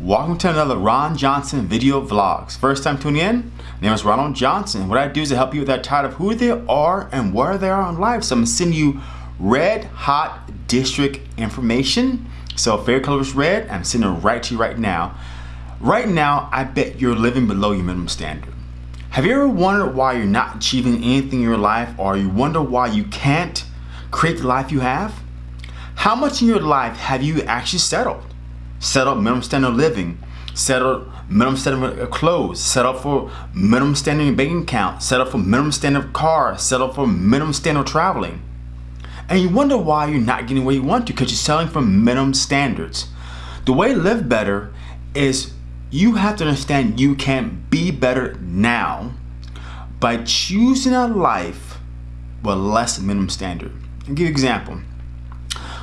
Welcome to another Ron Johnson video vlogs. First time tuning in, my name is Ronald Johnson. What I do is I help you with that title of who they are and where they are in life. So I'm gonna send you red hot district information. So favorite color is red, I'm sending it right to you right now. Right now, I bet you're living below your minimum standard. Have you ever wondered why you're not achieving anything in your life or you wonder why you can't create the life you have? How much in your life have you actually settled? Settled minimum standard of living, settled minimum standard of clothes, settled for minimum standard bank account, settled for minimum standard car, settled for minimum standard traveling. And you wonder why you're not getting where you want to because you're selling for minimum standards. The way to live better is you have to understand you can be better now by choosing a life with less minimum standard. I'll give you an example.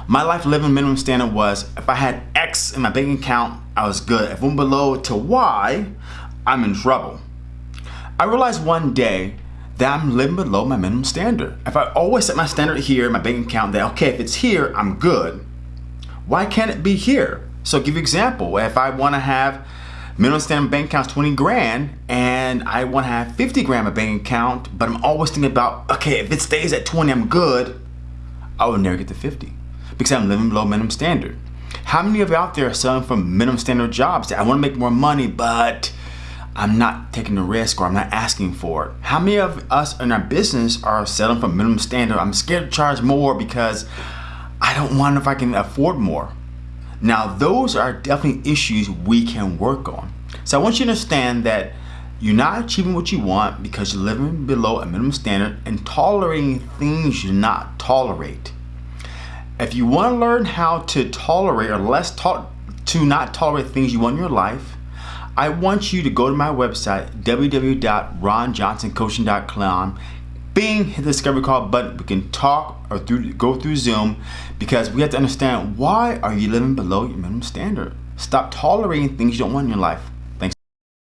My life living minimum standard was if I had X in my bank account, I was good. If I'm below to Y, I'm in trouble. I realized one day that I'm living below my minimum standard. If I always set my standard here in my bank account that, okay, if it's here, I'm good. Why can't it be here? So I'll give you an example. If I want to have minimum standard bank account 20 grand and I want to have 50 grand in my bank account, but I'm always thinking about, okay, if it stays at 20, I'm good. I will never get to 50 because I'm living below minimum standard. How many of you out there are selling for minimum standard jobs I want to make more money, but I'm not taking the risk or I'm not asking for it? How many of us in our business are selling for minimum standard? I'm scared to charge more because I don't want if I can afford more. Now, those are definitely issues we can work on. So I want you to understand that you're not achieving what you want because you're living below a minimum standard and tolerating things you not tolerate. If you want to learn how to tolerate or less to, to not tolerate things you want in your life, I want you to go to my website, www.ronjohnsoncoaching.com, bing, hit the discovery call button. We can talk or through go through Zoom because we have to understand why are you living below your minimum standard. Stop tolerating things you don't want in your life.